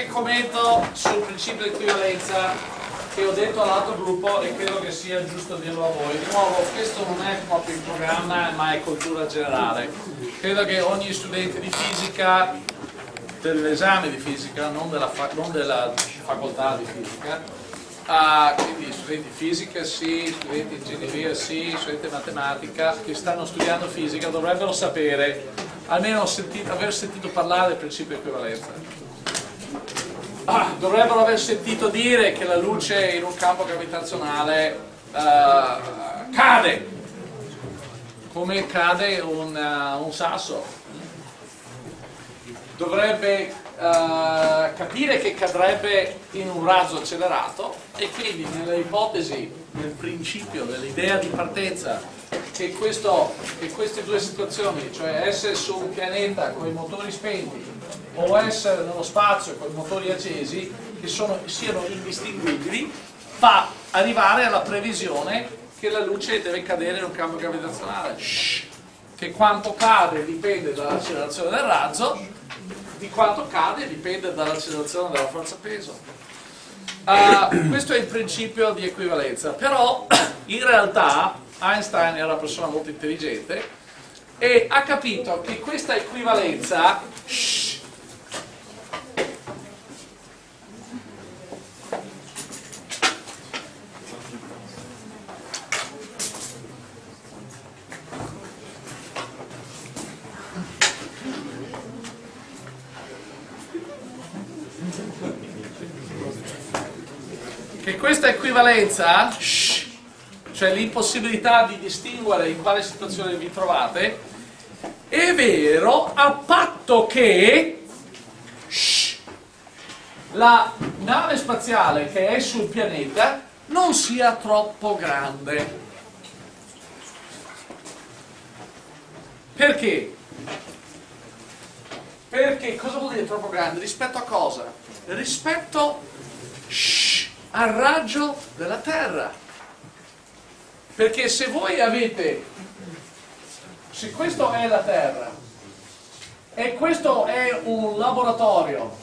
qualche commento sul principio di equivalenza che ho detto all'altro gruppo e credo che sia giusto dirlo a voi. Di nuovo, questo non è proprio il programma, ma è cultura generale. Credo che ogni studente di fisica, dell'esame di fisica, non della, fa non della facoltà di fisica, uh, quindi studenti di fisica sì, studenti di ingegneria sì, studenti di matematica che stanno studiando fisica dovrebbero sapere, almeno sentito, aver sentito parlare del principio di equivalenza ah, dovrebbero aver sentito dire che la luce in un campo gravitazionale uh, cade come cade un, uh, un sasso. Dovrebbe uh, capire che cadrebbe in un razzo accelerato e quindi nella ipotesi, nel principio, nell'idea di partenza che, questo, che queste due situazioni, cioè essere su un pianeta con i motori spenti o essere nello spazio con i motori accesi che sono, siano indistinguibili fa arrivare alla previsione che la luce deve cadere in un campo gravitazionale Shhh. che quanto cade dipende dall'accelerazione del razzo di quanto cade dipende dall'accelerazione della forza peso uh, questo è il principio di equivalenza però in realtà Einstein era una persona molto intelligente e ha capito che questa equivalenza shh, che questa equivalenza, cioè l'impossibilità di distinguere in quale situazione vi trovate, è vero a patto che la nave spaziale che è sul pianeta non sia troppo grande. Perché? Perché cosa vuol dire troppo grande? Rispetto a cosa? Rispetto al raggio della Terra. Perché se voi avete, se questo è la Terra e questo è un laboratorio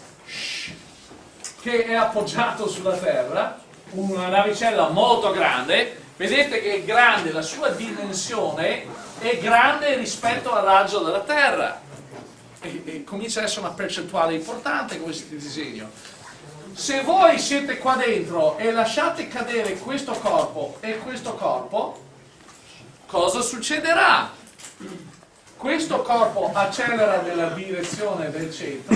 che è appoggiato sulla Terra, una navicella molto grande, vedete che è grande, la sua dimensione è grande rispetto al raggio della Terra. E, e comincia ad essere una percentuale importante questo disegno se voi siete qua dentro e lasciate cadere questo corpo e questo corpo, cosa succederà? Questo corpo accelera nella direzione del centro,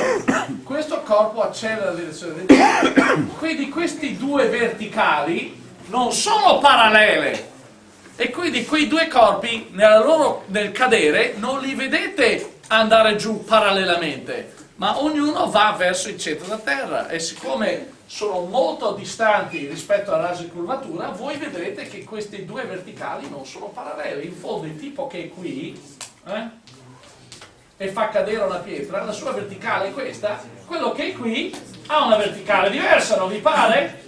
questo corpo accelera nella direzione del centro, quindi questi due verticali non sono parallele. E quindi quei due corpi loro, nel cadere non li vedete andare giù parallelamente, ma ognuno va verso il centro della Terra e siccome sono molto distanti rispetto al raggio di curvatura, voi vedrete che questi due verticali non sono paralleli. In fondo il tipo che è qui eh, e fa cadere una pietra, la sua verticale è questa, quello che è qui ha una verticale diversa, non vi pare?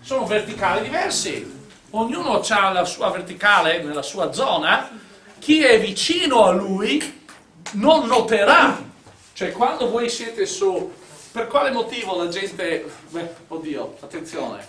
Sono verticali diversi. Ognuno ha la sua verticale nella sua zona, chi è vicino a lui non noterà cioè quando voi siete su, per quale motivo la gente, beh, oddio, attenzione,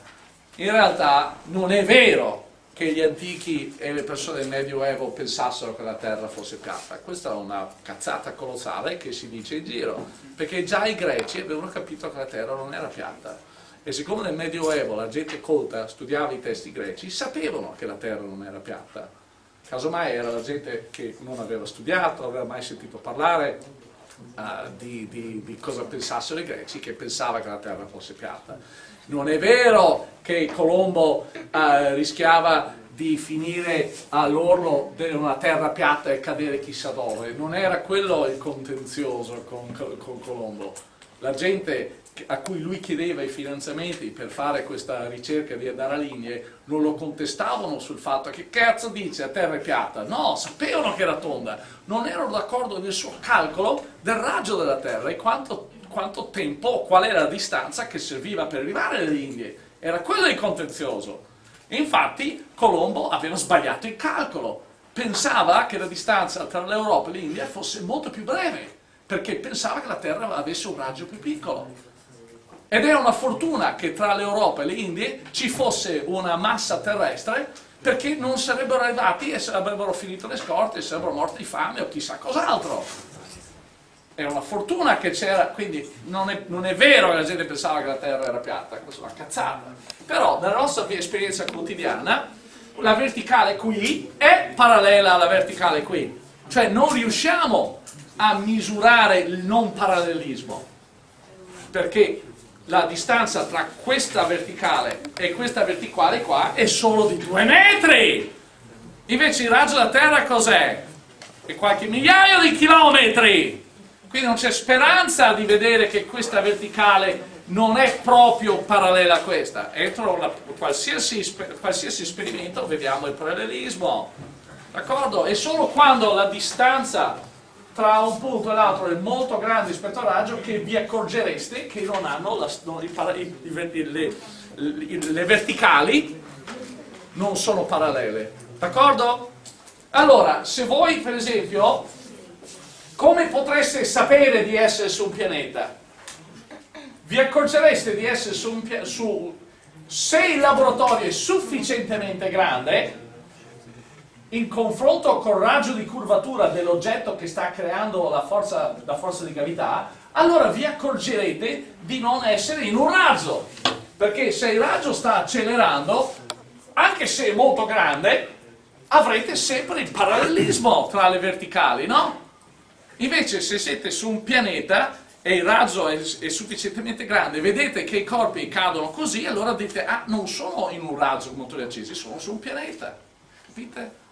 in realtà non è vero che gli antichi e le persone del Medioevo pensassero che la Terra fosse piatta. Questa è una cazzata colossale che si dice in giro, perché già i greci avevano capito che la Terra non era piatta. E siccome nel Medioevo la gente colta studiava i testi greci, sapevano che la Terra non era piatta. Casomai era la gente che non aveva studiato, non aveva mai sentito parlare, uh, di, di, di, cosa pensassero i greci che pensava che la terra fosse piatta. Non è vero che Colombo uh, rischiava di finire all'orlo di una terra piatta e cadere chissà dove, non era quello il contenzioso con, con Colombo. La gente a cui lui chiedeva i finanziamenti per fare questa ricerca di andare a linee non lo contestavano sul fatto che cazzo dice a terra è piatta? No, sapevano che era tonda. Non erano d'accordo nel suo calcolo del raggio della terra e quanto, quanto tempo, qual era la distanza che serviva per arrivare alle linee era quello il contenzioso. E infatti Colombo aveva sbagliato il calcolo. Pensava che la distanza tra l'Europa e l'India fosse molto più breve perché pensava che la Terra avesse un raggio più piccolo. Ed è una fortuna che tra l'Europa e le Indie ci fosse una massa terrestre perché non sarebbero arrivati e sarebbero finito le scorte e sarebbero morti di fame o chissà cos'altro. È una fortuna che c'era, quindi non è, non è, vero che la gente pensava che la Terra era piatta, questa è una cazzata. Però nella nostra esperienza quotidiana la verticale qui è parallela alla verticale qui. Cioè non riusciamo a misurare il non parallelismo. Perché la distanza tra questa verticale e questa verticale qua è solo di due metri. Invece il raggio della Terra cos'è? È qualche migliaio di chilometri. Quindi non c'è speranza di vedere che questa verticale non è proprio parallela a questa. Entro la, qualsiasi, qualsiasi esperimento vediamo il parallelismo. D'accordo? E solo quando la distanza tra un punto e l'altro è molto grande rispetto al raggio che vi accorgereste che non hanno la, non, i, i, le, le verticali non sono parallele. D'accordo? Allora, se voi per esempio, come potreste sapere di essere su un pianeta? Vi accorgereste di essere su un pianeta, se il laboratorio è sufficientemente grande, in confronto col raggio di curvatura dell'oggetto che sta creando la forza, la forza di gravità, allora vi accorgerete di non essere in un raggio. Perché se il raggio sta accelerando, anche se è molto grande, avrete sempre il parallelismo tra le verticali, no? Invece se siete su un pianeta e il raggio è, è, sufficientemente grande, vedete che i corpi cadono così, allora dite, ah, non sono in un raggio con motori accesi, sono su un pianeta. Capite?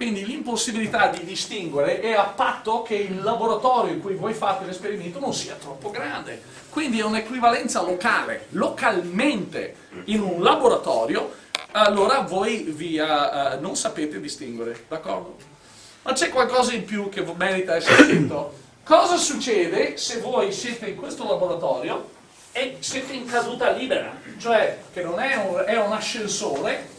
Quindi l'impossibilità di distinguere è a patto che il laboratorio in cui voi fate l'esperimento non sia troppo grande. Quindi è un'equivalenza locale. Localmente in un laboratorio, allora voi vi, uh, non sapete distinguere, d'accordo? Ma c'è qualcosa in più che merita essere detto. Cosa succede se voi siete in questo laboratorio e siete in caduta libera? Cioè che non è un, è un ascensore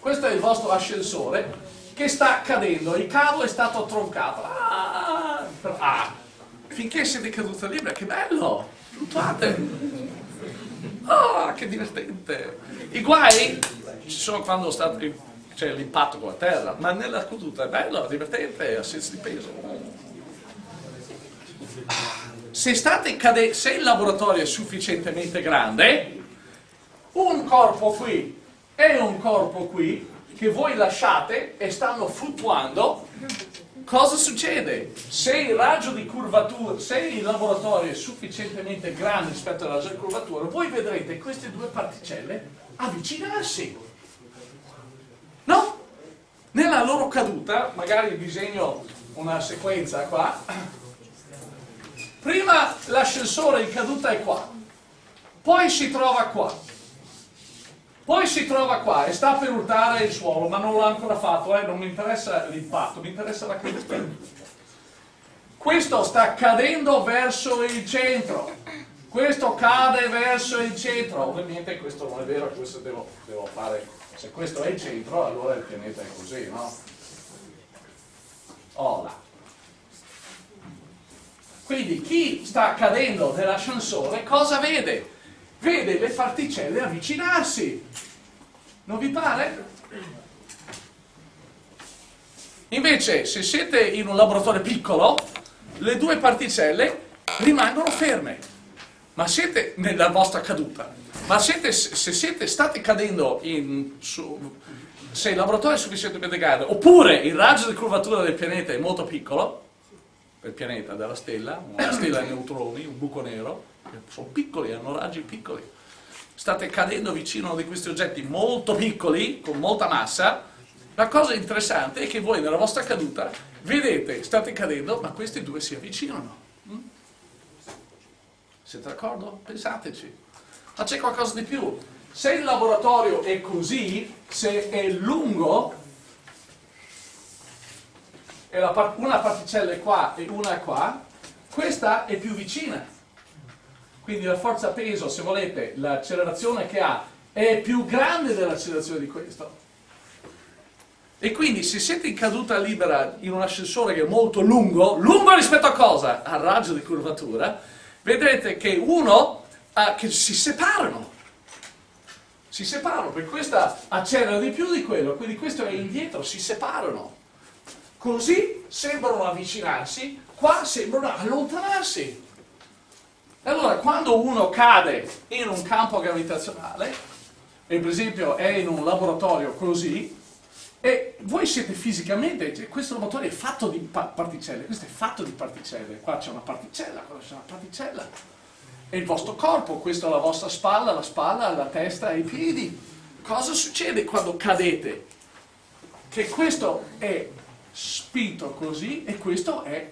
questo è il vostro ascensore che sta cadendo, il cavo è stato troncato. Ah, ah, finché siete caduti libera, che bello! Fluttuate! Ah, che divertente! I guai ci sono quando c'è l'impatto con la terra, ma nella caduta è bello, è divertente, ha senso di peso. Se, se il laboratorio è sufficientemente grande, un corpo qui è un corpo qui che voi lasciate e stanno fluttuando, cosa succede? Se il raggio di curvatura, se il laboratorio è sufficientemente grande rispetto al raggio di curvatura, voi vedrete queste due particelle avvicinarsi. No? Nella loro caduta, magari disegno una sequenza qua, prima l'ascensore in caduta è qua, poi si trova qua, poi si trova qua e sta per urtare il suolo, ma non l'ha ancora fatto, eh? non mi interessa l'impatto, mi interessa la caduta. Questo sta cadendo verso il centro, questo cade verso il centro, ovviamente questo non è vero, questo devo, devo fare, se questo è il centro allora il pianeta è così, no? Là. Quindi chi sta cadendo nell'ascensore cosa vede? Vede le particelle avvicinarsi. Non vi pare? Invece, se siete in un laboratorio piccolo, le due particelle rimangono ferme. Ma siete nella vostra caduta. Ma siete, se siete, state cadendo in, su, se il laboratorio è sufficientemente grande, oppure il raggio di curvatura del pianeta è molto piccolo, del pianeta, della stella, una stella a neutroni, un buco nero, sono piccoli, hanno raggi piccoli. State cadendo vicino a uno di questi oggetti molto piccoli, con molta massa, la cosa interessante è che voi nella vostra caduta vedete, state cadendo, ma questi due si avvicinano. Mm? Siete d'accordo? Pensateci. Ma c'è qualcosa di più. Se il laboratorio è così, se è lungo, e una particella è qua e una è qua, questa è più vicina. Quindi la forza peso, se volete, l'accelerazione che ha è più grande dell'accelerazione di questo. E quindi se siete in caduta libera in un ascensore che è molto lungo, lungo rispetto a cosa? Al raggio di curvatura, vedrete che uno, uh, che si separano. Si separano, perché questa accelera di più di quello, quindi questo è indietro, si separano. Così sembrano avvicinarsi, qua sembrano allontanarsi. Allora, quando uno cade in un campo gravitazionale, e per esempio è in un laboratorio così, e voi siete fisicamente, cioè, questo laboratorio è fatto di particelle, questo è fatto di particelle, qua c'è una particella, qua c'è una particella, è il vostro corpo, questa è la vostra spalla, la spalla, la testa e i piedi. Cosa succede quando cadete? Che questo è spinto così e questo è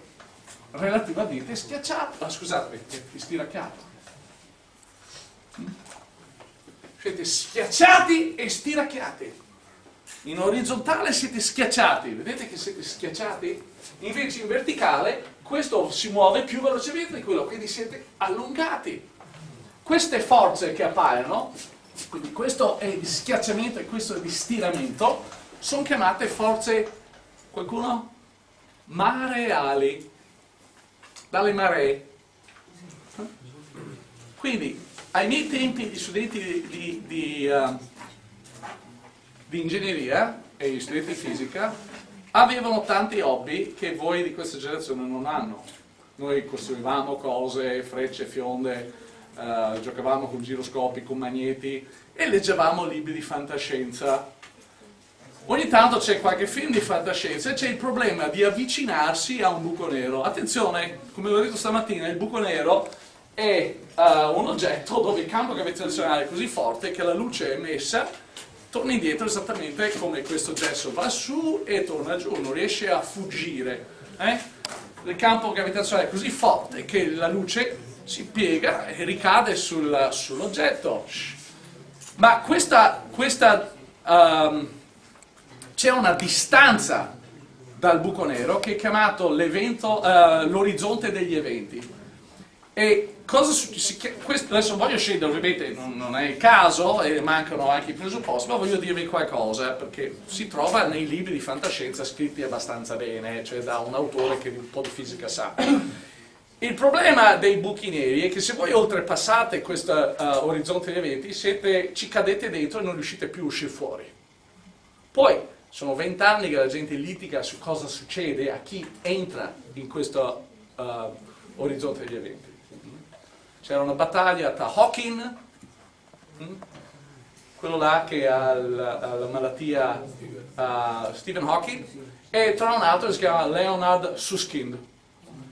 relativamente schiacciato, ah, scusate, stiracchiato. Siete schiacciati e stiracchiati. In orizzontale siete schiacciati, vedete che siete schiacciati? Invece in verticale questo si muove più velocemente di quello, quindi siete allungati. Queste forze che appaiono, quindi questo è di schiacciamento e questo è di stiramento, sono chiamate forze, qualcuno? Mareali, dalle maree. Quindi, ai miei tempi gli studenti di, di, di uh, di ingegneria e gli studenti di fisica avevano tanti hobby che voi di questa generazione non hanno. Noi costruivamo cose, frecce, fionde, eh, giocavamo con giroscopi, con magneti e leggevamo libri di fantascienza. Ogni tanto c'è qualche film di fantascienza e c'è il problema di avvicinarsi a un buco nero. Attenzione, come ho detto stamattina, il buco nero è uh, un oggetto dove il campo gravitazionale è così forte che la luce emessa torna indietro esattamente come questo gesso va su e torna giù, non riesce a fuggire. Eh? Il campo gravitazionale è così forte che la luce si piega e ricade sul, sull'oggetto. Ma questa, questa um, c'è una distanza dal buco nero che è chiamato uh, l'orizzonte degli eventi. E cosa succede? Adesso voglio scendere, ovviamente non, non, è il caso e mancano anche i presupposti, ma voglio dirvi qualcosa perché si trova nei libri di fantascienza scritti abbastanza bene, cioè da un autore che un po' di fisica sa. Il problema dei buchi neri è che se voi oltrepassate questo uh, orizzonte di eventi siete, ci cadete dentro e non riuscite più a uscire fuori. Poi sono vent'anni che la gente litiga su cosa succede a chi entra in questo uh, orizzonte degli eventi c'era una battaglia tra Hawking, hm, quello là che ha la, la malattia uh, Stephen Hawking, e tra un altro si chiama Leonard Susskind.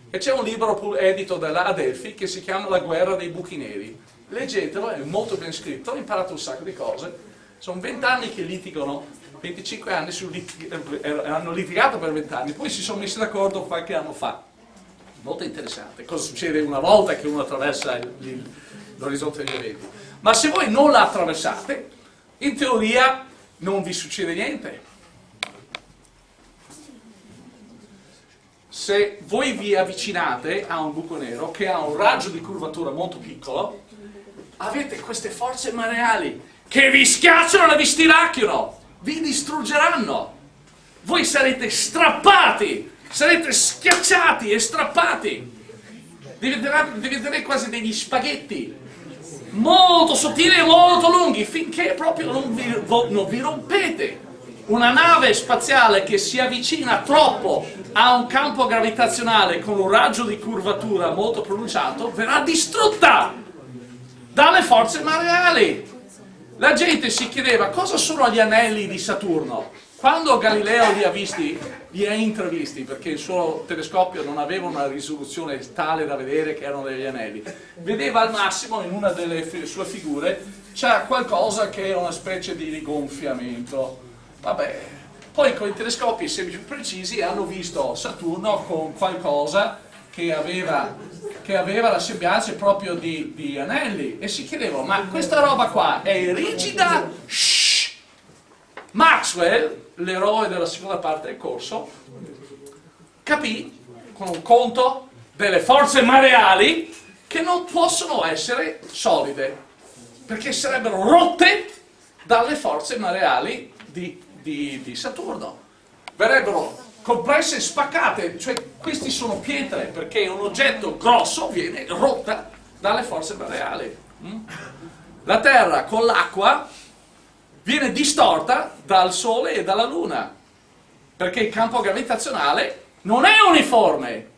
E c'è un libro edito da Adelphi che si chiama La guerra dei buchi neri. Leggetelo, è molto ben scritto, ho imparato un sacco di cose. Sono vent'anni che litigano, 25 anni lit eh, hanno litigato per vent'anni, poi si sono messi d'accordo qualche anno fa molto interessante, cosa succede una volta che uno attraversa l'orizzonte degli eventi. Ma se voi non la attraversate, in teoria non vi succede niente. Se voi vi avvicinate a un buco nero che ha un raggio di curvatura molto piccolo, avete queste forze mareali che vi schiacciano e vi stiracchiano, vi distruggeranno. Voi sarete strappati sarete schiacciati e strappati, diventerete quasi degli spaghetti, molto sottili e molto lunghi, finché proprio non vi, non vi rompete. Una nave spaziale che si avvicina troppo a un campo gravitazionale con un raggio di curvatura molto pronunciato verrà distrutta dalle forze mareali. La gente si chiedeva cosa sono gli anelli di Saturno. Quando Galileo li ha visti, li ha intravisti, perché il suo telescopio non aveva una risoluzione tale da vedere che erano degli anelli, vedeva al massimo in una delle sue figure c'era qualcosa che era una specie di rigonfiamento. Vabbè, poi con i telescopi sempre più precisi hanno visto Saturno con qualcosa che aveva, che aveva la sembianza proprio di, di anelli e si chiedevano, ma questa roba qua è rigida? Shhh! Maxwell l'eroe della seconda parte del corso, capì con un conto delle forze mareali che non possono essere solide, perché sarebbero rotte dalle forze mareali di, di, di Saturno. Verrebbero compresse spaccate, cioè questi sono pietre perché un oggetto grosso viene rotta dalle forze mareali. Mm? La Terra con l'acqua viene distorta dal Sole e dalla Luna perché il campo gravitazionale non è uniforme.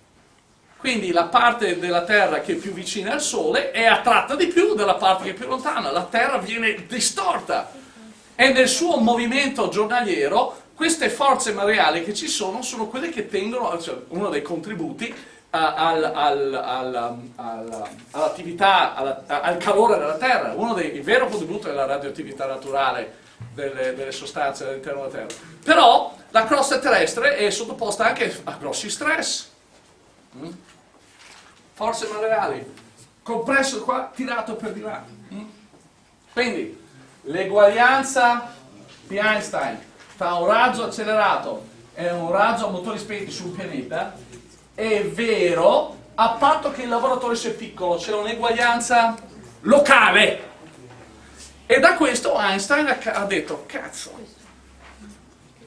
Quindi la parte della Terra che è più vicina al Sole è attratta di più della parte che è più lontana. La Terra viene distorta e nel suo movimento giornaliero queste forze mareali che ci sono sono quelle che tengono, cioè uno dei contributi al, al, al, all'attività, al calore della Terra. Uno dei, il vero contributo è la radioattività naturale delle, delle sostanze all'interno della Terra. Però la crosta terrestre è sottoposta anche a grossi stress. Mm? Forze mareali, compresso qua, tirato per di là. Mm? Quindi, l'eguaglianza di Einstein tra un raggio accelerato e un raggio a motori spenti su un pianeta è vero a patto che il laboratorio sia piccolo, c'è un'eguaglianza locale. E da questo Einstein ha detto, cazzo,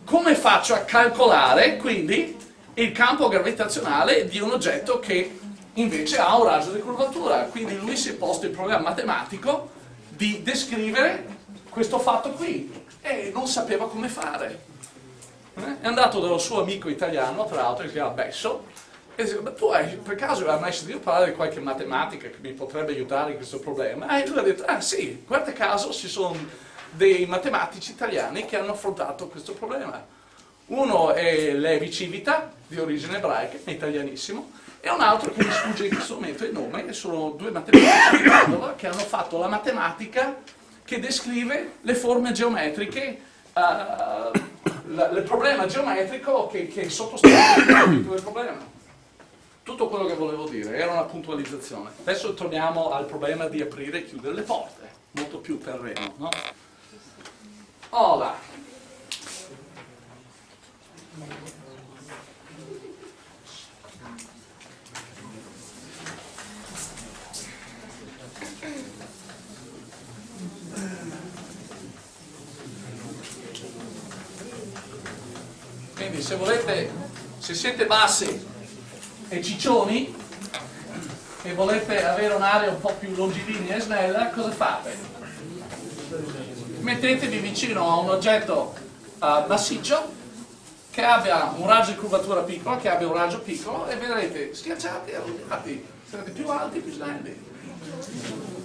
come faccio a calcolare quindi il campo gravitazionale di un oggetto che invece ha un raggio di curvatura? Quindi lui si è posto il problema matematico di descrivere questo fatto qui e non sapeva come fare. Eh? È andato dallo suo amico italiano, tra l'altro, che si chiama Besso, e dice, ma tu hai per caso hai mai sentito parlare di qualche matematica che mi potrebbe aiutare in questo problema? E lui ha detto, ah sì, guarda caso ci sono dei matematici italiani che hanno affrontato questo problema. Uno è Levi Civita, di origine ebraica, è italianissimo, e un altro che mi sfugge in questo momento il nome, e sono due matematici di Padova che hanno fatto la matematica che descrive le forme geometriche, uh, il problema geometrico che, che sottostà il problema. Tutto quello che volevo dire era una puntualizzazione. Adesso torniamo al problema di aprire e chiudere le porte, molto più terreno. No? Ora, Quindi se volete, se siete bassi e ciccioni e volete avere un'area un po' più longilinea e snella, cosa fate? Mettetevi vicino a un oggetto uh, massiccio che abbia un raggio di curvatura piccolo, che abbia un raggio piccolo e vedrete schiacciati e allungati, sarete più alti e più snelli.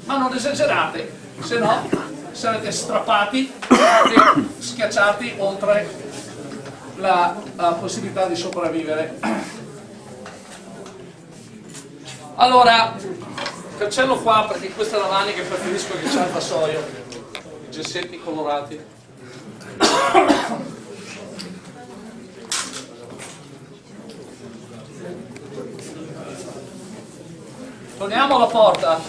Ma non esagerate, se no sarete strappati e schiacciati oltre la, la possibilità di sopravvivere. Allora, cancello qua perché questa è la manica che preferisco che c'è il vassoio, i gessetti colorati. Torniamo alla porta.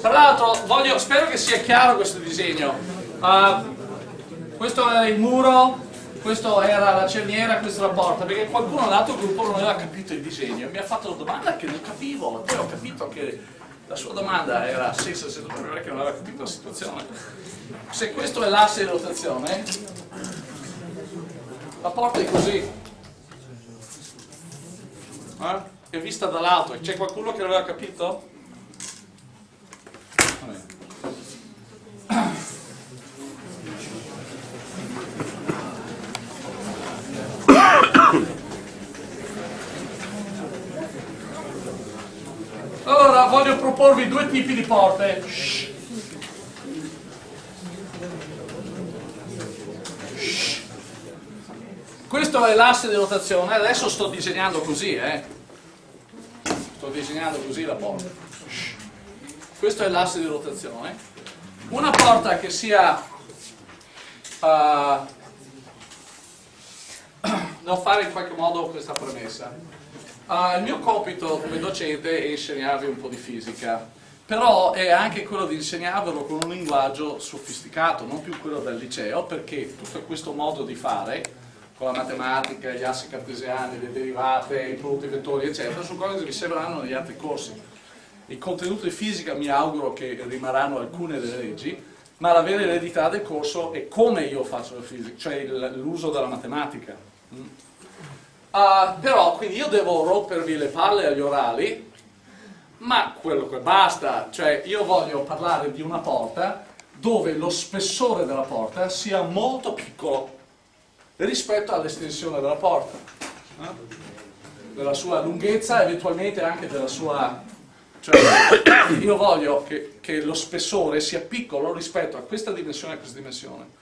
Tra l'altro, spero che sia chiaro questo disegno. Uh, questo è il muro questo era la cerniera, questa è la porta, perché qualcuno dall'altro gruppo non aveva capito il disegno, mi ha fatto la domanda che non capivo, poi ho capito che la sua domanda era senza seduto perché non aveva capito la situazione. Se questo è l'asse di rotazione, la porta è così, eh? è vista dall'alto, c'è qualcuno che l'aveva capito? Vabbè. Allora voglio proporvi due tipi di porte. Questo è l'asse di rotazione, adesso sto disegnando così, eh. Sto disegnando così la porta. Questo è l'asse di rotazione. Una porta che sia uh, devo fare in qualche modo questa premessa. Uh, il mio compito come docente è insegnarvi un po' di fisica, però è anche quello di insegnarvelo con un linguaggio sofisticato, non più quello del liceo, perché tutto questo modo di fare, con la matematica, gli assi cartesiani, le derivate, i prodotti vettori, eccetera, sono cose che vi serviranno negli altri corsi. Il contenuto di fisica mi auguro che rimarranno alcune delle leggi, ma la vera eredità del corso è come io faccio la fisica, cioè l'uso della matematica. Uh, però quindi io devo rompervi le palle agli orali, ma quello che basta, cioè io voglio parlare di una porta dove lo spessore della porta sia molto piccolo rispetto all'estensione della porta, eh? della sua lunghezza, eventualmente anche della sua cioè, io voglio che, che, lo spessore sia piccolo rispetto a questa dimensione e a questa dimensione.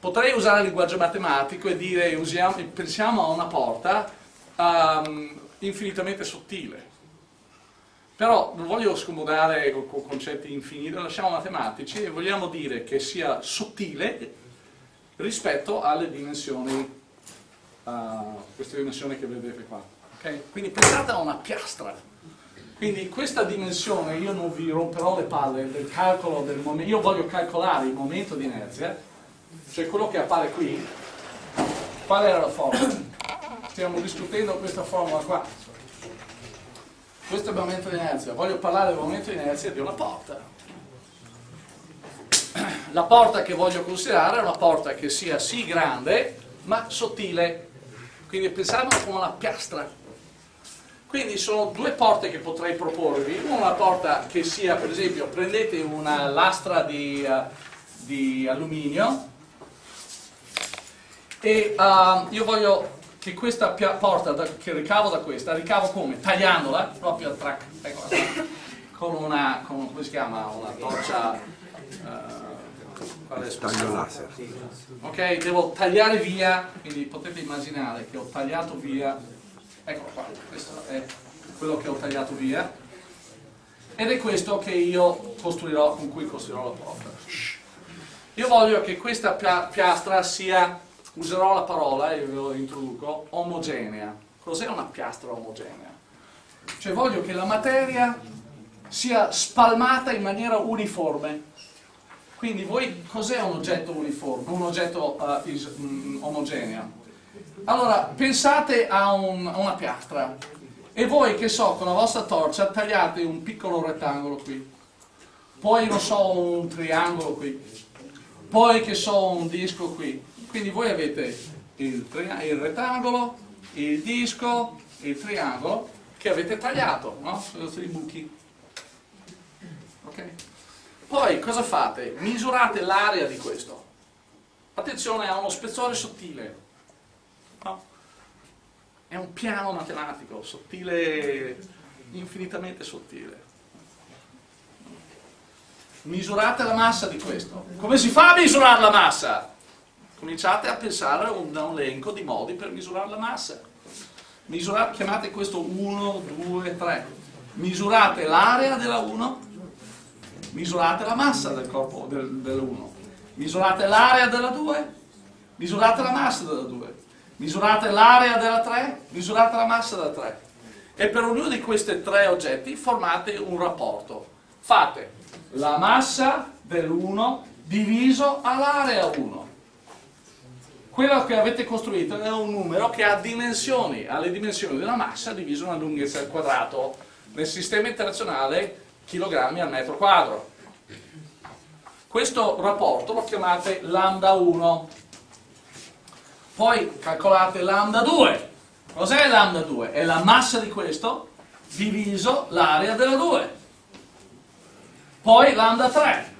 Potrei usare il linguaggio matematico e dire, usiamo, pensiamo a una porta um, infinitamente sottile. Però non voglio scomodare con, con concetti infiniti, lasciamo matematici e vogliamo dire che sia sottile rispetto alle dimensioni, uh, queste dimensioni che vedete qua. Okay? Quindi pensate a una piastra quindi questa dimensione io non vi romperò le palle del calcolo del momento, io voglio calcolare il momento di inerzia, cioè quello che appare qui, qual era la formula? Stiamo discutendo questa formula qua. Questo è il momento di inerzia, voglio parlare del momento di inerzia di una porta. La porta che voglio considerare è una porta che sia sì grande, ma sottile. Quindi pensiamo come una piastra quindi sono due porte che potrei proporvi, una porta che sia, per esempio, prendete una lastra di, uh, di alluminio e uh, io voglio che questa porta da, che ricavo da questa, ricavo come? Tagliandola, proprio a track, ecco, con una, con, come si chiama, una torcia... Uh, taglio laser ok, devo tagliare via quindi potete immaginare che ho tagliato via Eccolo qua, questo è quello che ho tagliato via. Ed è questo che io costruirò, con cui costruirò la porta. Io voglio che questa piastra sia, userò la parola e ve lo introduco, omogenea. Cos'è una piastra omogenea? Cioè voglio che la materia sia spalmata in maniera uniforme. Quindi voi, cos'è un oggetto uniforme, un oggetto uh, is, um, omogeneo? Allora, pensate a, un, a una piastra e voi, che so, con la vostra torcia tagliate un piccolo rettangolo qui, poi, non so, un triangolo qui, poi, che so, un disco qui. Quindi voi avete il, il rettangolo, il disco, il triangolo che avete tagliato, no? Sono i buchi. Ok? Poi cosa fate? Misurate l'area di questo. Attenzione, ha uno spessore sottile No? È un piano matematico, sottile, infinitamente sottile. Misurate la massa di questo. Come si fa a misurare la massa? Cominciate a pensare a un, elenco di modi per misurare la massa. Misurate, chiamate questo 1, 2, 3. Misurate l'area della 1, misurate la massa del corpo del, dell'1, misurate l'area della 2, misurate la massa della 2 misurate l'area della 3, misurate la massa della 3 e per ognuno di questi tre oggetti formate un rapporto. Fate la massa dell'1 diviso all'area 1. Quello che avete costruito è un numero che ha dimensioni, ha le dimensioni della massa diviso una lunghezza al quadrato. Nel sistema internazionale chilogrammi al metro quadro. Questo rapporto lo chiamate lambda 1 poi calcolate lambda 2. Cos'è lambda 2? È la massa di questo diviso l'area della 2. Poi lambda 3,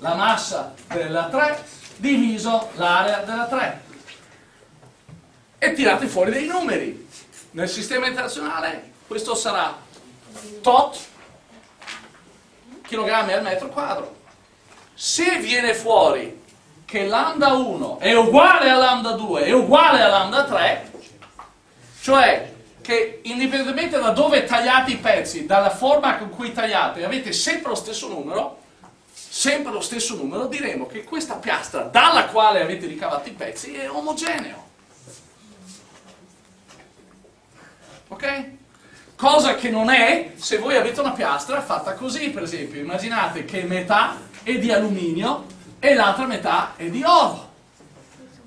la massa della 3 diviso l'area della 3. E tirate fuori dei numeri. Nel sistema internazionale questo sarà tot chilogrammi al metro quadro. Se viene fuori che lambda 1 è uguale a lambda 2 è uguale a lambda 3, cioè che indipendentemente da dove tagliate i pezzi, dalla forma con cui tagliate, avete sempre lo stesso numero, sempre lo stesso numero, diremo che questa piastra dalla quale avete ricavato i pezzi è omogeneo. Ok? Cosa che non è se voi avete una piastra fatta così, per esempio. Immaginate che metà è di alluminio e l'altra metà è di oro.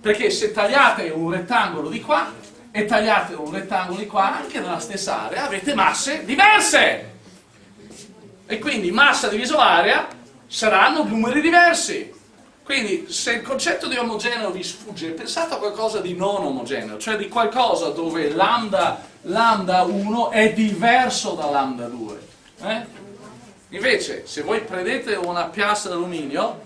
Perché se tagliate un rettangolo di qua e tagliate un rettangolo di qua, anche nella stessa area, avete masse diverse. E quindi massa diviso area saranno numeri diversi. Quindi se il concetto di omogeneo vi sfugge, pensate a qualcosa di non omogeneo, cioè di qualcosa dove lambda, lambda 1 è diverso da lambda 2. Eh? Invece, se voi prendete una piastra d'alluminio,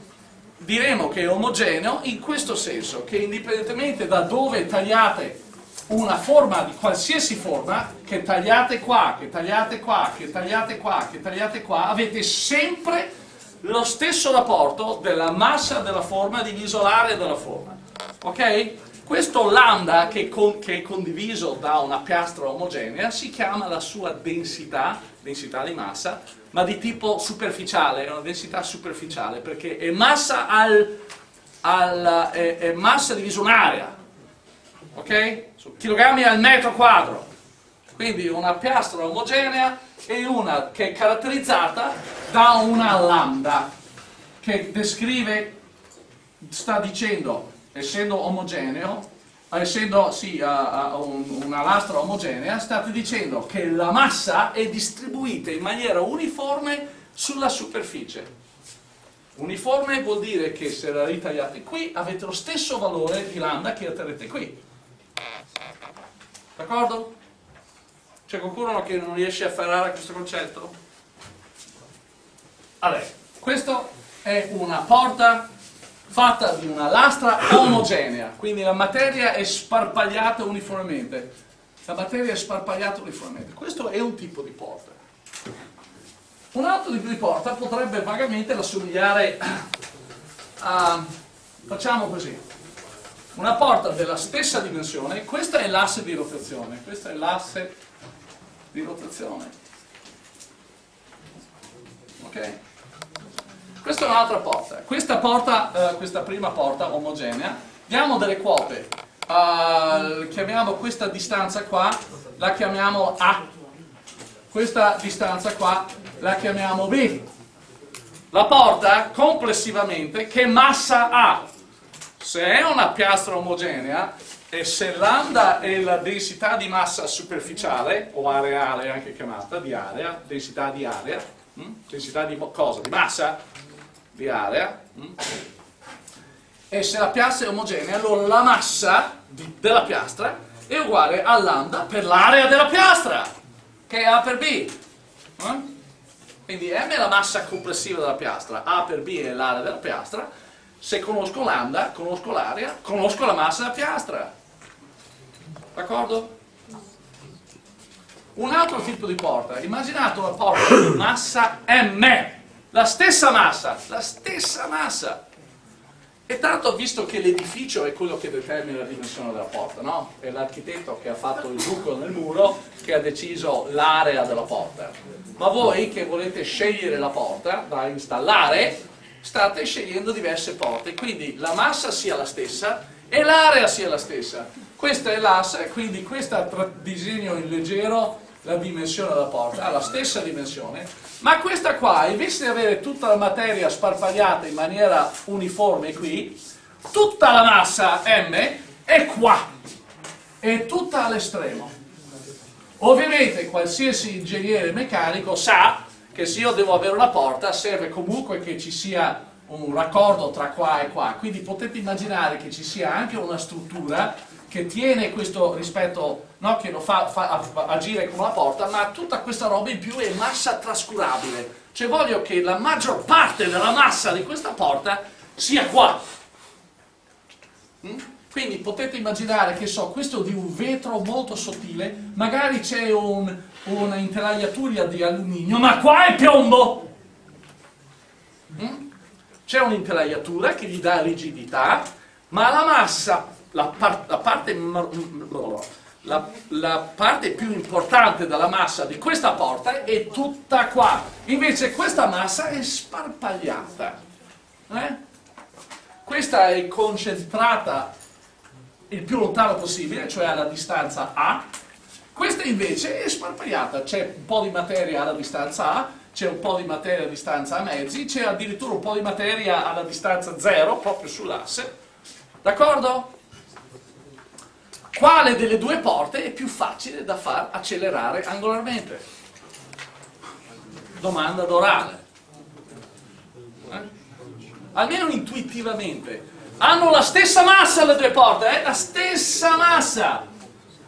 diremo che è omogeneo in questo senso, che indipendentemente da dove tagliate una forma di qualsiasi forma, che tagliate qua, che tagliate qua, che tagliate qua, che tagliate qua, avete sempre lo stesso rapporto della massa della forma diviso l'area della forma. Ok? Questo lambda che, con, che, è condiviso da una piastra omogenea si chiama la sua densità, densità di massa, ma di tipo superficiale, è una densità superficiale perché è massa, al, al, è, è massa diviso un'area, ok? Su chilogrammi al metro quadro. Quindi una piastra omogenea e una che è caratterizzata da una lambda che descrive, sta dicendo, essendo omogeneo, essendo sì, uh, uh, una lastra omogenea, state dicendo che la massa è distribuita in maniera uniforme sulla superficie. Uniforme vuol dire che se la ritagliate qui avete lo stesso valore di lambda che otterrete qui. D'accordo? C'è qualcuno che non riesce a afferrare questo concetto? Allora, questa è una porta fatta di una lastra omogenea, quindi la materia è sparpagliata uniformemente. La materia è sparpagliata uniformemente. Questo è un tipo di porta. Un altro tipo di porta potrebbe vagamente assomigliare a, facciamo così, una porta della stessa dimensione, questa è l'asse di rotazione, questa è l'asse di rotazione. Ok? Questa è un'altra porta. Questa, porta, eh, questa prima porta omogenea, diamo delle quote. Uh, chiamiamo questa distanza qua, la chiamiamo A. Questa distanza qua la chiamiamo B. La porta complessivamente che massa ha? Se è una piastra omogenea, e se lambda è la densità di massa superficiale, o areale anche chiamata, di area, densità di area, hm? densità di cosa? Di massa? Di area. Hm? E se la piastra è omogenea, allora la massa della piastra è uguale a lambda per l'area della piastra, che è A per B. Hm? Quindi M è la massa complessiva della piastra, A per B è l'area della piastra, se conosco lambda, conosco l'area, conosco la massa della piastra. D'accordo? Un altro tipo di porta, immaginate una porta di massa M, la stessa massa, la stessa massa. E tanto visto che l'edificio è quello che determina la dimensione della porta, no? È l'architetto che ha fatto il buco nel muro che ha deciso l'area della porta. Ma voi che volete scegliere la porta da installare, state scegliendo diverse porte, quindi la massa sia la stessa e l'area sia la stessa. Questa è l'asse, quindi questo disegno in leggero la dimensione della porta, ha la stessa dimensione, ma questa qua, invece di avere tutta la materia sparpagliata in maniera uniforme qui, tutta la massa M è qua, è tutta all'estremo. Ovviamente qualsiasi ingegnere meccanico sa che se io devo avere una porta serve comunque che ci sia un raccordo tra qua e qua, quindi potete immaginare che ci sia anche una struttura che tiene questo rispetto, no, che lo fa, fa agire come una porta, ma tutta questa roba in più è massa trascurabile. Cioè voglio che la maggior parte della massa di questa porta sia qua. Mm? Quindi potete immaginare che so, questo di un vetro molto sottile, magari c'è un, una intelaiatura di alluminio, ma qua è piombo! Mm? C'è un'intelaiatura che gli dà rigidità, ma la massa la, par la, parte, la, la, parte, più importante della massa di questa porta è tutta qua, invece questa massa è sparpagliata. Eh? Questa è concentrata il più lontano possibile, cioè alla distanza A, questa invece è sparpagliata, c'è un po' di materia alla distanza A, c'è un po' di materia a distanza A mezzi, c'è addirittura un po' di materia alla distanza 0, proprio sull'asse, d'accordo? Quale delle due porte è più facile da far accelerare angolarmente? Domanda d'orale. Eh? almeno intuitivamente, hanno la stessa massa le due porte, eh? la stessa massa,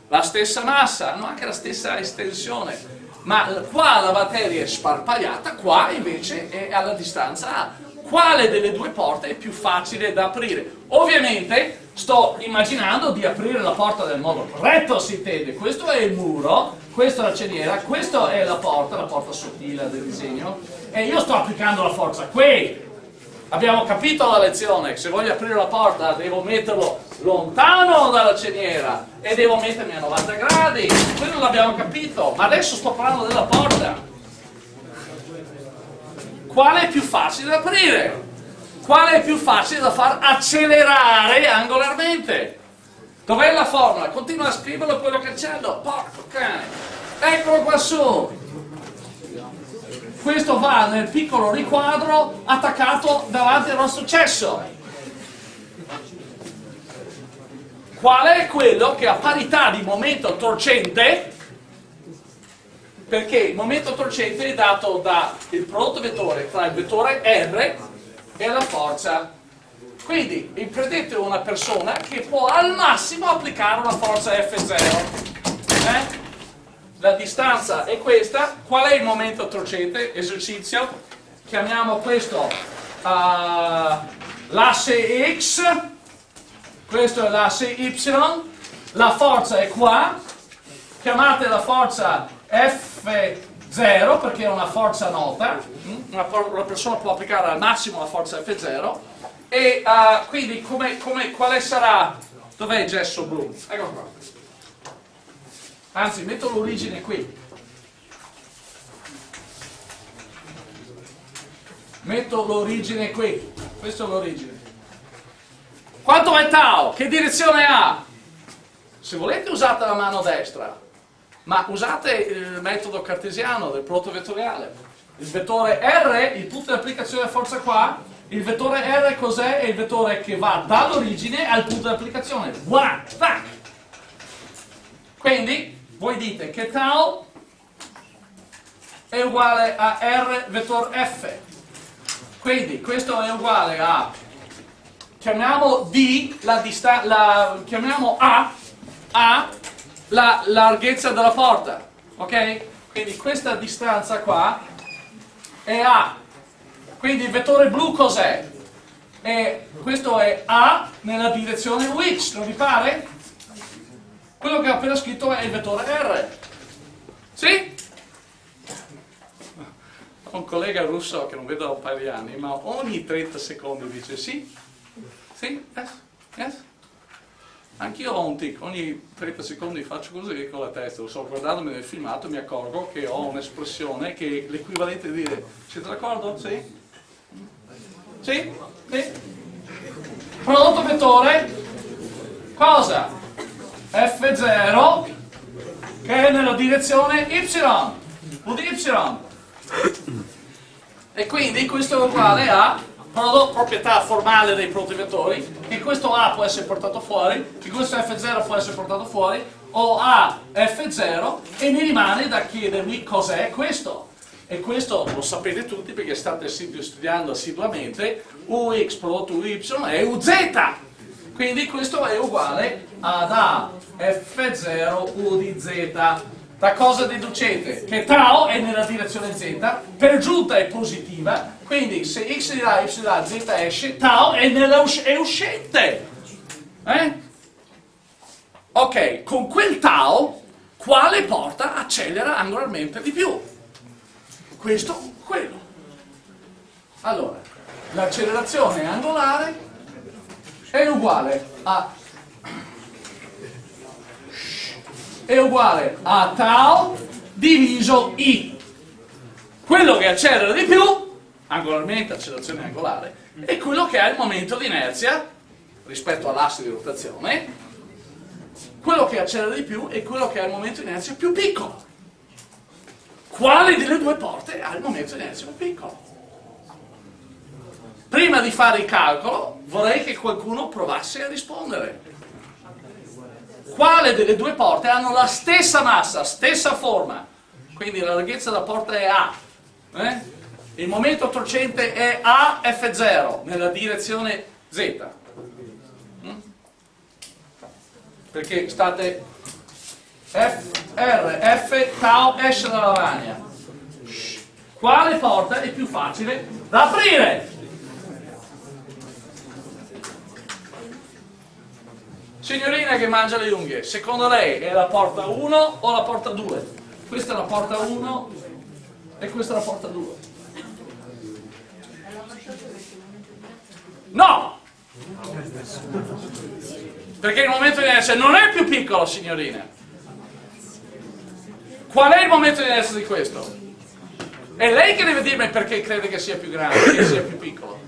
la stessa massa, hanno anche la stessa estensione, ma qua la materia è sparpagliata, qua invece è alla distanza A. Quale delle due porte è più facile da aprire? Ovviamente sto immaginando di aprire la porta nel modo corretto, si intende, questo è il muro, questa è la ceniera, questa è la porta, la porta sottile del disegno, e io sto applicando la forza qui, Abbiamo capito la lezione, se voglio aprire la porta devo metterlo lontano dalla ceniera e devo mettermi a 90 gradi, quello l'abbiamo capito, ma adesso sto parlando della porta. Quale è più facile da aprire? Quale è più facile da far accelerare angolarmente? Dov'è la formula? Continua a scriverlo quello che c'è, porco cane. Eccolo qua su questo va nel piccolo riquadro attaccato davanti al nostro cesso. Qual è quello che a parità di momento torcente, perché il momento torcente è dato dal prodotto vettore tra il vettore R e la forza. Quindi prendete una persona che può al massimo applicare una forza F0. Eh? La distanza è questa, qual è il momento torcente? Esercizio, chiamiamo questo uh, l'asse X, questo è l'asse Y, la forza è qua, chiamate la forza F0 perché è una forza nota, una, una persona può applicare al massimo la forza F0 e uh, quindi come, come, quale sarà, dov'è il gesso blu? Ecco qua anzi metto l'origine qui. Metto l'origine qui. Questa è l'origine. Quanto è tau? che direzione ha? se volete usate la mano destra. Ma usate il metodo cartesiano del prodotto vettoriale. Il vettore R, il punto di applicazione della forza qua il vettore R cos'è? è il vettore che va dall'origine al punto di applicazione. Voilà, tac quindi voi dite che tau è uguale a r vettore f quindi questo è uguale a chiamiamo d la la, chiamiamo a a la larghezza della porta ok? quindi questa distanza qua è a quindi il vettore blu cos'è? questo è a nella direzione which non vi pare? Quello che ho appena scritto è il vettore R. Sì? Ho un collega russo che non vedo da un paio di anni, ma ogni 30 secondi dice sì, sì, yes, yes. Anch'io ho un tic, ogni 30 secondi faccio così con la testa, lo so, guardandomi nel filmato mi accorgo che ho un'espressione che è l'equivalente di dire siete d'accordo? Sì? Sì? Sì? Prodotto vettore? Cosa? F0 che è nella direzione Y di Y. E quindi questo è uguale a proprietà formale dei protovettori che questo A può essere portato fuori che questo F0 può essere portato fuori o A F0 e mi rimane da chiedermi cos'è questo. E questo lo sapete tutti perché state studiando assiduamente UX prodotto UY è UZ quindi questo è uguale ad A F0 U di Z. Da cosa deducete? Che tau è nella direzione Z, per giunta è positiva, quindi se x di là, y di là, z esce, tau è, nella us è uscente. Eh? Ok, con quel tau, quale porta accelera angolarmente di più? Questo quello. Allora, l'accelerazione angolare è uguale a è uguale a tau diviso i. Quello che accelera di più angolarmente, accelerazione angolare è quello che ha il momento di inerzia rispetto all'asse di rotazione quello che accelera di più è quello che ha il momento di inerzia più piccolo. Quale delle due porte ha il momento di inerzia più piccolo Prima di fare il calcolo vorrei che qualcuno provasse a rispondere. Quale delle due porte hanno la stessa massa, stessa forma? Quindi la larghezza della porta è A. Eh? il momento torcente è AF0 nella direzione Z. Mm? Perché state F, R, F, tau esce dalla lavagna. Quale porta è più facile da aprire? Signorina che mangia le unghie, secondo lei è la porta 1 o la porta 2? Questa è la porta 1 e questa è la porta 2. No! Perché il momento di inerzia non è più piccolo, signorina. Qual è il momento di inerzia di questo? È lei che deve dirmi perché crede che sia più grande, che sia più piccolo.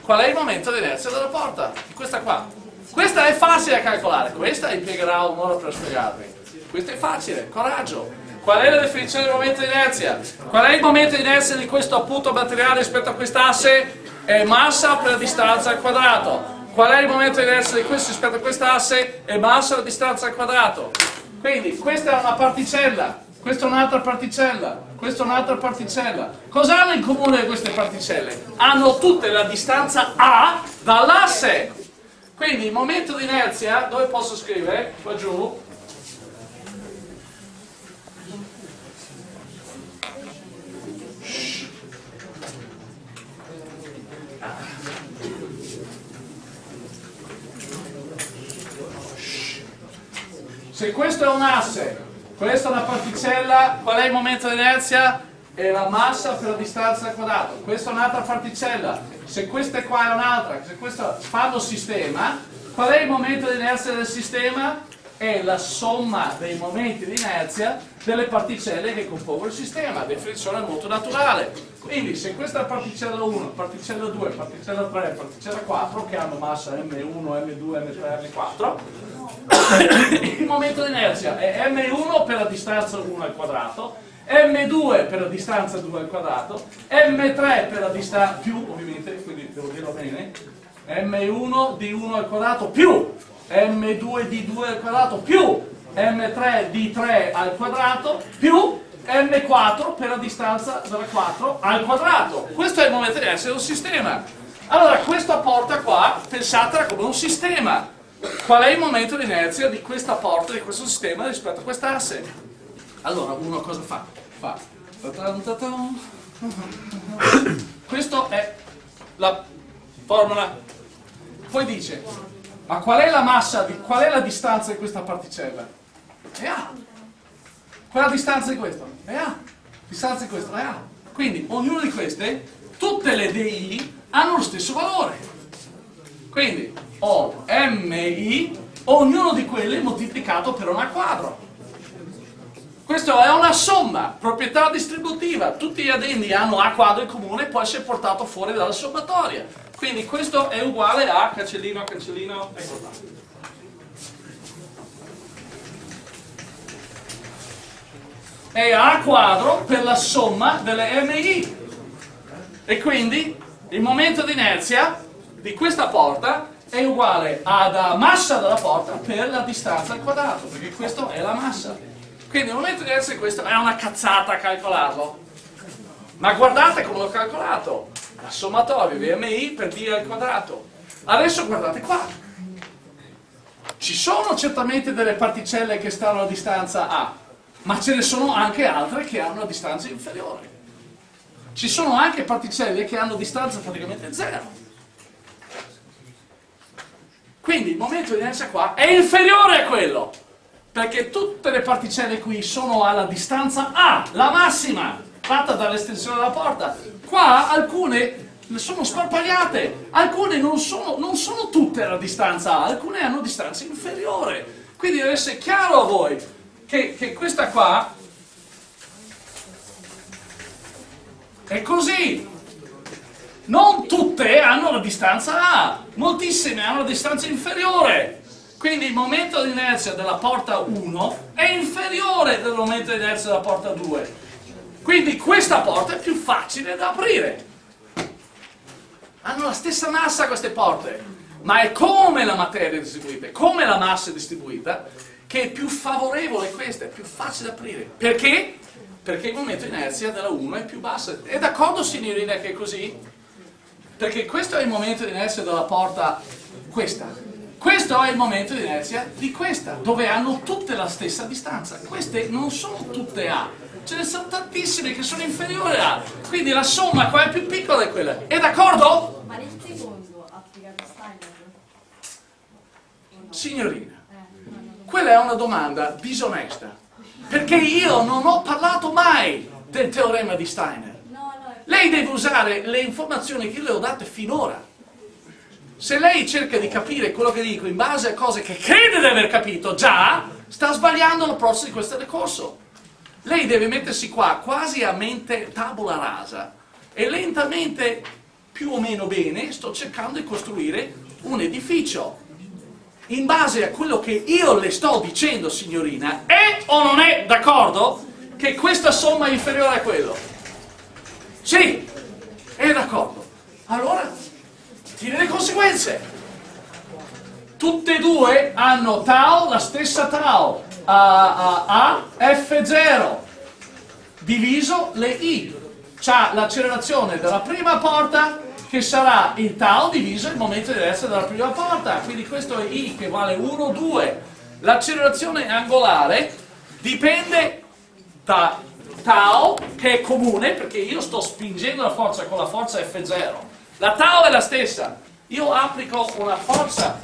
Qual è il momento di inerzia della porta? Questa qua. Questa è facile da calcolare, questa impiegherà un'ora per spiegarvi. Questa è facile, coraggio. Qual è la definizione del momento di inerzia? Qual è il momento di inerzia di questo appunto materiale rispetto a quest'asse? È massa per distanza al quadrato. Qual è il momento di inerzia di questo rispetto a quest'asse? È massa per distanza al quadrato. Quindi questa è una particella, questa è un'altra particella, questa è un'altra particella. Cosa hanno in comune queste particelle? Hanno tutte la distanza A dall'asse. Quindi il momento di inerzia, dove posso scrivere? Qua giù, Se questo è un asse, questa è una particella, qual è il momento di inerzia? È la massa per la distanza al quadrato. Questa è un'altra particella. Se questa qua è un'altra, se questa fanno sistema, qual è il momento di inerzia del sistema? È la somma dei momenti di inerzia delle particelle che compongono il sistema, definizione molto naturale. Quindi se questa è particella 1, particella 2, particella 3, particella 4, che hanno massa M1, M2, M3, M4, il momento di inerzia è m1 per la distanza 1 al quadrato, m2 per la distanza 2 al quadrato, m3 per la distanza più ovviamente, quindi devo dirlo bene, m1 di 1 al quadrato più m2 di 2 al quadrato più m3 di 3 al quadrato più m4 per la distanza della 4 al quadrato. Questo è il momento di di un sistema. Allora, questa porta qua, pensatela come un sistema Qual è il momento di inerzia di questa porta, di questo sistema rispetto a quest'asse? Allora, uno cosa fa? Fa. Questa è la formula. Poi dice, ma qual è la massa, di, qual è la distanza di questa particella? È A. Qual è la distanza di questo? È A. Distanza di questo è A. Quindi, ognuna di queste, tutte le DI hanno lo stesso valore. Quindi, ho MI, ognuno di quelli moltiplicato per un A quadro. Questa è una somma, proprietà distributiva, tutti gli addendi hanno A quadro in comune e può essere portato fuori dalla sommatoria. Quindi questo è uguale a cancellino, cancellino, ecco qua. È A quadro per la somma delle MI. E quindi il momento di inerzia di questa porta è uguale alla massa della porta per la distanza al quadrato, perché questa è la massa. Quindi il momento di essere questo è una cazzata calcolarlo. Ma guardate come l'ho calcolato. La sommatoria VMI per D al quadrato. Adesso guardate qua. Ci sono certamente delle particelle che stanno a distanza A, ma ce ne sono anche altre che hanno una distanza inferiore. Ci sono anche particelle che hanno distanza praticamente zero. Quindi il momento di inerzia qua è inferiore a quello, perché tutte le particelle qui sono alla distanza A, la massima, fatta dall'estensione della porta. Qua alcune sono sparpagliate, alcune non sono, non sono tutte alla distanza A, alcune hanno distanza inferiore. Quindi deve essere chiaro a voi che, che questa qua è così, non tutte hanno la distanza A, moltissime hanno la distanza inferiore. Quindi il momento di inerzia della porta 1 è inferiore del momento di inerzia della porta 2. Quindi questa porta è più facile da aprire. Hanno la stessa massa queste porte, ma è come la materia è distribuita, come la massa è distribuita, che è più favorevole questa, è più facile da aprire. Perché? perché il momento di inerzia della 1 è più basso. È d'accordo signorina che è così? Perché questo è il momento di inerzia della porta questa. Questo è il momento di inerzia di questa, dove hanno tutte la stessa distanza. Queste non sono tutte A, ce ne sono tantissime che sono inferiori a A. Quindi la somma qua è più piccola di quella. È d'accordo? Ma nel secondo applicato Steiner? Signorina, Eh, quella è una domanda disonesta. Perché io non ho parlato mai del teorema di Steiner. Lei deve usare le informazioni che le ho date finora. Se lei cerca di capire quello che dico in base a cose che crede di aver capito già, sta sbagliando l'approccio di questo decorso. Lei deve mettersi qua quasi a mente tabula rasa e lentamente, più o meno bene, sto cercando di costruire un edificio. In base a quello che io le sto dicendo, signorina, è o non è d'accordo che questa somma è inferiore a quello? Sì, è d'accordo. Allora, tiri le conseguenze. Tutte e due hanno tau, la stessa tau, a, a, a F0, diviso le I. C'ha l'accelerazione della prima porta che sarà il tau diviso il momento di inerzia della prima porta. Quindi questo è I che vale 1, 2. L'accelerazione angolare dipende da tau che è comune perché io sto spingendo la forza con la forza F0 la tau è la stessa. Io applico una forza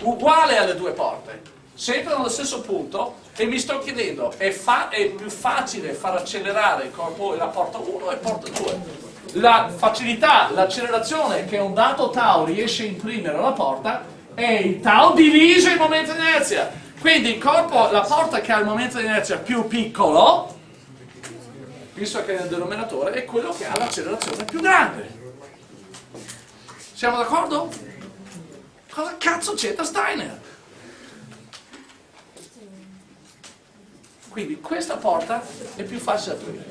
uguale alle due porte sempre nello stesso punto e mi sto chiedendo è, è più facile far accelerare il corpo la porta 1 e porta 2 la facilità, l'accelerazione che un dato tau riesce a imprimere alla porta è il tau diviso il momento di inerzia. Quindi il corpo, la porta che ha il momento di inerzia più piccolo visto che nel denominatore è quello che ha l'accelerazione più grande. Siamo d'accordo? Cosa cazzo c'entra Steiner? Quindi questa porta è più facile aprire.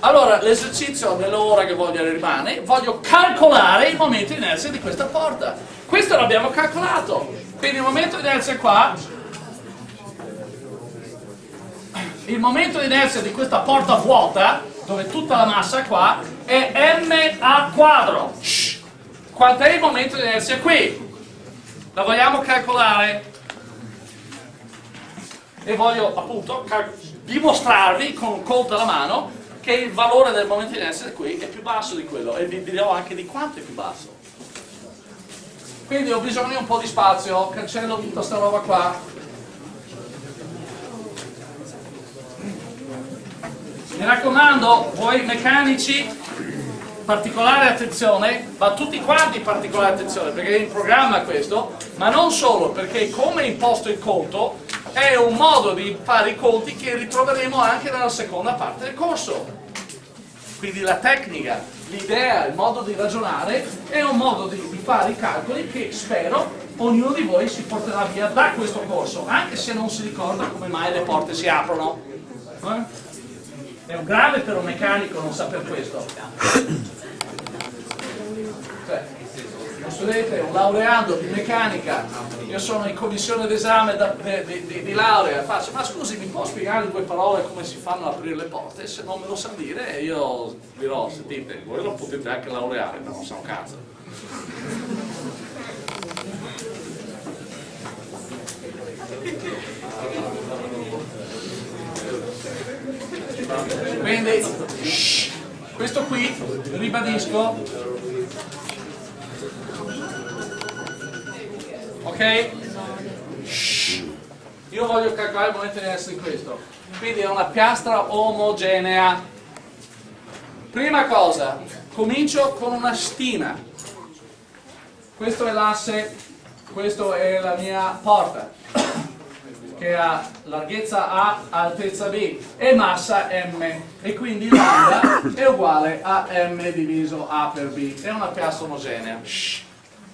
Allora, l'esercizio nell'ora che voglio rimane, voglio calcolare il momento di inerzia di questa porta. Questo l'abbiamo calcolato. Quindi il momento di inerzia qua il momento di inerzia di questa porta vuota, dove tutta la massa è qua, è m a quadro. Quant'è il momento di inerzia qui? La vogliamo calcolare? E voglio appunto dimostrarvi con un conto alla mano che il valore del momento di inerzia qui è più basso di quello e vi dirò anche di quanto è più basso. Quindi ho bisogno di un po' di spazio, cancello tutta sta roba qua. Mi raccomando, voi meccanici, particolare attenzione, ma tutti quanti particolare attenzione, perché è in programma questo, ma non solo, perché come imposto il conto, è un modo di fare i conti che ritroveremo anche nella seconda parte del corso. Quindi la tecnica, l'idea, il modo di ragionare è un modo di, di fare i calcoli che spero ognuno di voi si porterà via da questo corso, anche se non si ricorda come mai le porte si aprono. Eh? È un grave per un meccanico non saper questo. Cioè, uno studente, un laureando di meccanica, io sono in commissione d'esame di- di- di laurea, faccio, ma scusi, mi può spiegare in due parole come si fanno ad aprire le porte? Se non me lo sa dire, io dirò, sentite, voi lo potete anche laureare, ma non sa un cazzo. Quindi, shh, questo qui, ribadisco, ok? Shh. Io voglio calcolare il momento di essere questo. Quindi è una piastra omogenea. Prima cosa, comincio con una stima. Questo è l'asse, questa è la mia porta che ha larghezza A, altezza B e massa M. E quindi lambda è uguale a M diviso A per B. È una piastra omogenea.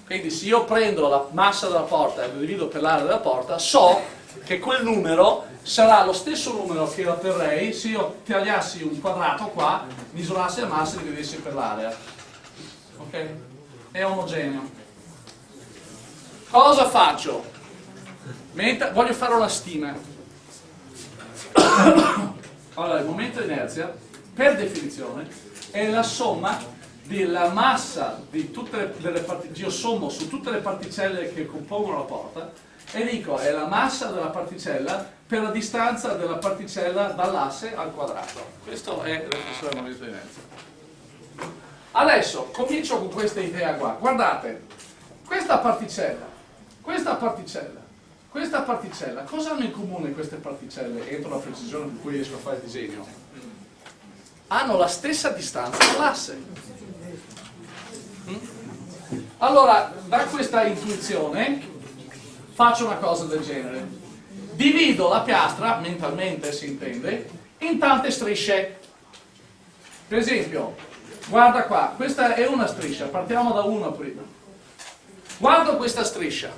Quindi se io prendo la massa della porta e lo divido per l'area della porta so che quel numero sarà lo stesso numero che otterrei se io tagliassi un quadrato qua misurassi la massa e dividessi per l'area. Ok? è omogeneo. Cosa faccio? Mentre voglio fare una stima. Allora, il momento di inerzia, per definizione, è la somma della massa di tutte le particelle, io sommo su tutte le particelle che compongono la porta e dico è la massa della particella per la distanza della particella dall'asse al quadrato. Questo è del momento di inerzia. Adesso comincio con questa idea qua. Guardate, questa particella, questa particella, questa particella, cosa hanno in comune queste particelle entro la precisione con cui riesco a fare il disegno? Hanno la stessa distanza dall'asse. Mm? Allora, da questa intuizione faccio una cosa del genere. Divido la piastra, mentalmente si intende, in tante strisce. Per esempio, guarda qua, questa è una striscia, partiamo da una prima. Guardo questa striscia.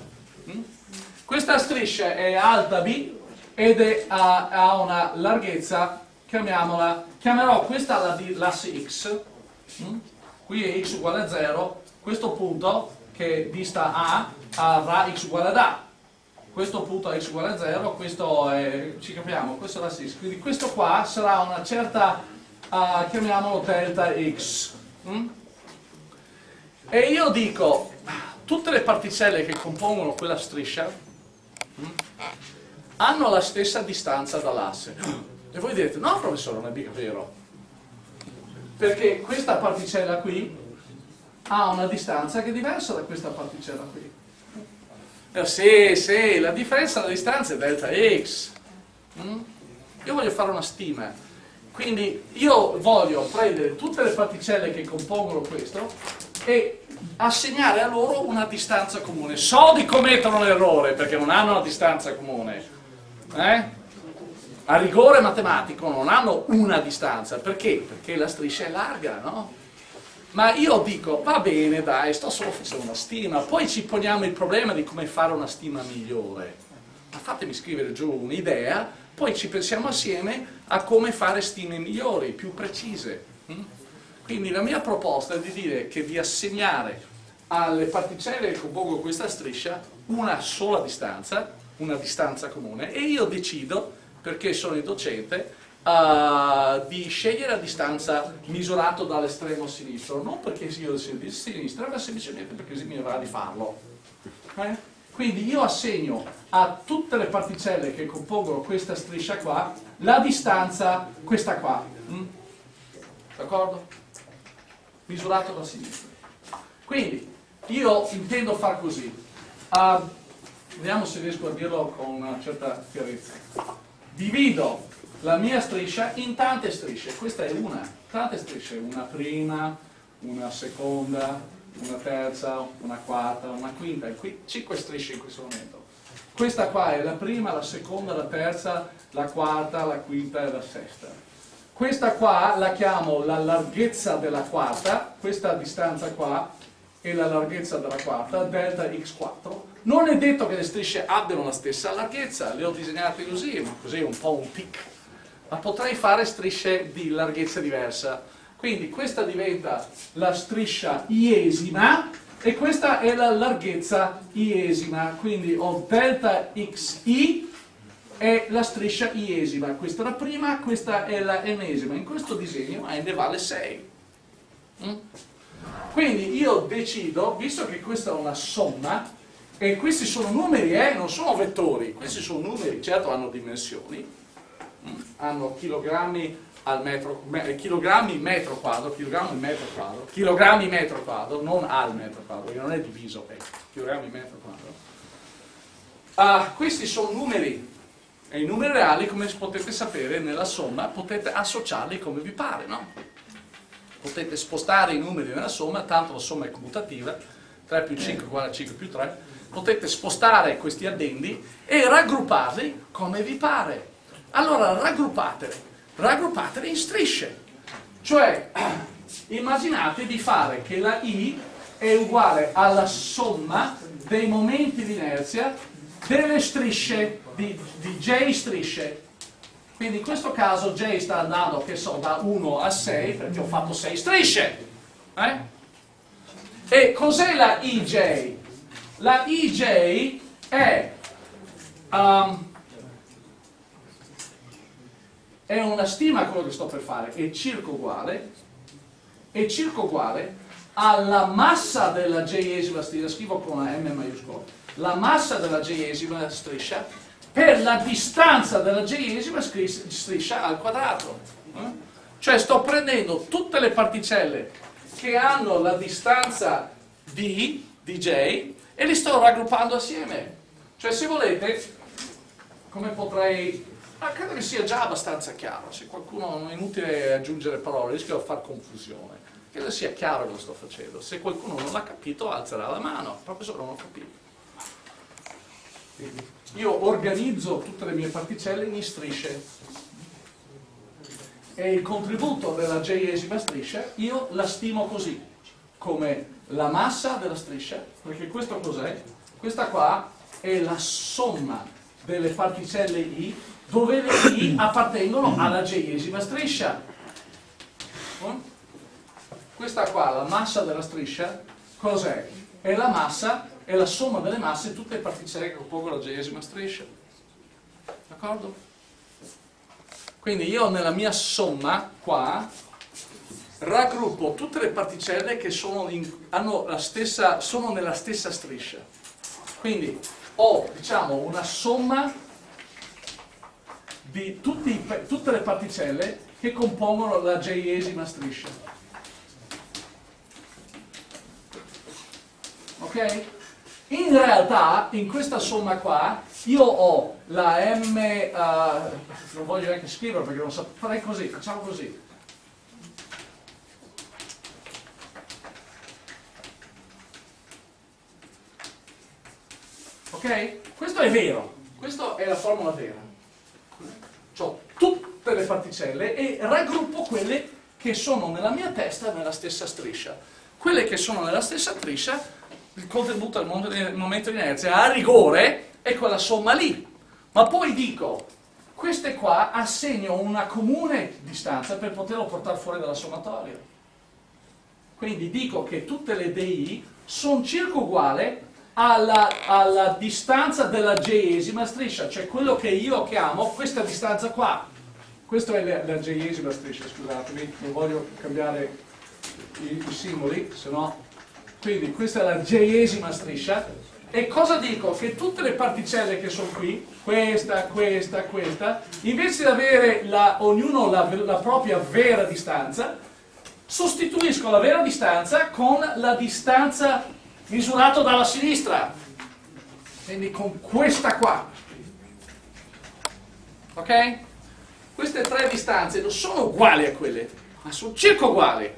Questa striscia è alta B ed è, ha, ha, una larghezza, chiamiamola, chiamerò questa l'asse X, mm? qui è X uguale a 0, questo punto che dista A avrà X uguale ad A, questo punto è X uguale a 0, questo è, ci capiamo, questo è l'asse X, quindi questo qua sarà una certa, uh, chiamiamolo delta X. Mm? E io dico, tutte le particelle che compongono quella striscia hanno la stessa distanza dall'asse. E voi direte, no professore, non è vero. Perché questa particella qui ha una distanza che è diversa da questa particella qui. Eh, sì, sì, la differenza della distanza è delta x. Mm? Io voglio fare una stima. Quindi io voglio prendere tutte le particelle che compongono questo e assegnare a loro una distanza comune. So di commettono l'errore perché non hanno una distanza comune. Eh? A rigore matematico non hanno una distanza. Perché? Perché la striscia è larga, no? Ma io dico, va bene dai, sto solo facendo una stima, poi ci poniamo il problema di come fare una stima migliore. Ma fatemi scrivere giù un'idea, poi ci pensiamo assieme a come fare stime migliori, più precise. Mm? Quindi la mia proposta è di dire che di assegnare alle particelle che compongono questa striscia una sola distanza, una distanza comune, e io decido, perché sono il docente, uh, di scegliere la distanza misurata dall'estremo sinistro, non perché io sia di sinistra, ma semplicemente perché mi va di farlo. Eh? Quindi io assegno a tutte le particelle che compongono questa striscia qua la distanza, questa qua. Mm? D'accordo? Misurato da sinistra. Quindi io intendo far così. Uh, vediamo se riesco a dirlo con una certa chiarezza. Divido la mia striscia in tante strisce. Questa è una. Tante strisce. Una prima, una seconda, una terza, una quarta, una quinta, e qui 5 strisce in questo momento. Questa qua è la prima, la seconda, la terza, la quarta, la quinta e la sesta. Questa qua la chiamo la larghezza della quarta, questa distanza qua è la larghezza della quarta, delta x4. Non è detto che le strisce abbiano la stessa larghezza, le ho disegnate così, ma così è un po' un tic. Ma potrei fare strisce di larghezza diversa quindi questa diventa la striscia iesima e questa è la larghezza iesima, quindi ho delta xi è la striscia iesima, questa è la prima, questa è la ennesima, in questo disegno n vale 6. Mm? Quindi io decido, visto che questa è una somma, e questi sono numeri, eh, non sono vettori, questi sono numeri, certo hanno dimensioni, mm? hanno chilogrammi al metro, me, chilogrammi metro quadro, chilogrammi metro quadro, chilogrammi metro quadro, non al metro quadro, perché non è diviso, ecco, chilogrammi metro quadro. Uh, questi sono numeri, e i numeri reali, come potete sapere, nella somma potete associarli come vi pare, no? Potete spostare i numeri nella somma, tanto la somma è commutativa, 3 più 5 uguale a 5 più 3, potete spostare questi addendi e raggrupparli come vi pare. Allora raggruppateli raggruppatele in strisce. Cioè, immaginate di fare che la I è uguale alla somma dei momenti di inerzia delle strisce, di, di J strisce. Quindi in questo caso J sta andando, che so, da 1 a 6, perché ho fatto 6 strisce. Eh? E cos'è la IJ? La IJ è... Um, è una stima quello che sto per fare, è circa uguale, è circa uguale alla massa della j-esima striscia, scrivo con la M maiuscola, la massa della j-esima striscia per la distanza della j-esima striscia al quadrato. Eh? Cioè sto prendendo tutte le particelle che hanno la distanza d, dj, e li sto raggruppando assieme. Cioè se volete, come potrei... Ah, credo che sia già abbastanza chiaro, se qualcuno non è inutile aggiungere parole, rischio di far confusione. Credo sia chiaro lo sto facendo. Se qualcuno non l'ha capito alzerà la mano. Professore non ho capito. Io organizzo tutte le mie particelle in strisce e il contributo della j-esima striscia io la stimo così, come la massa della striscia, perché questo cos'è? Questa qua è la somma delle particelle I dove le I appartengono alla j-esima striscia. Questa qua, la massa della striscia, cos'è? È la massa, è la somma delle masse di tutte le particelle che compongono la j-esima striscia. D'accordo? Quindi io nella mia somma qua raggruppo tutte le particelle che sono, in, stessa, sono nella stessa striscia. Quindi ho diciamo, una somma di tutti, tutte le particelle che compongono la j-esima striscia. Ok? In realtà, in questa somma qua, io ho la m, uh, non voglio neanche scrivere perché non so, farei così, facciamo così. Ok? Questo è vero, questa è la formula vera. Ho tutte le particelle e raggruppo quelle che sono nella mia testa nella stessa striscia. Quelle che sono nella stessa striscia il contributo al momento di inerzia a rigore è quella somma lì. Ma poi dico, queste qua assegno una comune distanza per poterlo portare fuori dalla sommatoria. Quindi dico che tutte le DI sono circa uguali alla, alla distanza della j-esima striscia, cioè quello che io chiamo questa distanza qua. Questa è la, la j-esima striscia, scusatemi, non voglio cambiare i, i simboli, se no quindi questa è la j-esima striscia e cosa dico? Che tutte le particelle che sono qui, questa, questa, questa, invece di avere la, ognuno la, la propria vera distanza, sostituisco la vera distanza con la distanza misurata dalla sinistra. Quindi con questa qua. Ok? Queste tre distanze non sono uguali a quelle, ma sono circa uguali.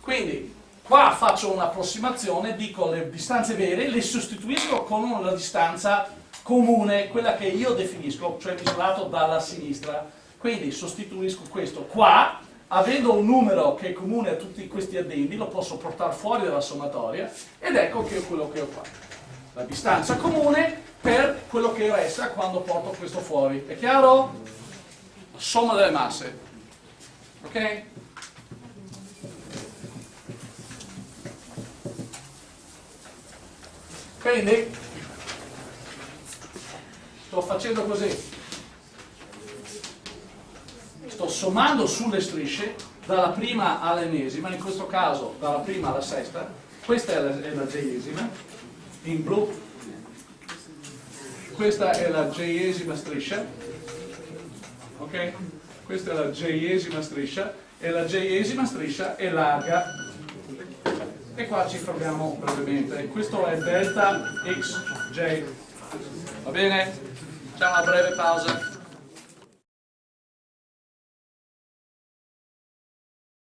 Quindi Qua faccio un'approssimazione, dico le distanze vere, le sostituisco con una distanza comune, quella che io definisco, cioè misurato dalla sinistra. Quindi sostituisco questo qua, avendo un numero che è comune a tutti questi addendi, lo posso portare fuori dalla sommatoria ed ecco che è quello che ho fatto. La distanza comune per quello che resta quando porto questo fuori. È chiaro? Somma delle masse. Ok? Quindi? Sto facendo così, sto sommando sulle strisce dalla prima all'ennesima, in questo caso dalla prima alla sesta, questa è la, è la j-esima, in blu, questa è la j-esima striscia, ok? Questa è la j-esima striscia e la j-esima striscia è larga e qua ci fermiamo brevemente. Questo è delta xj. Va bene? Facciamo una breve pausa.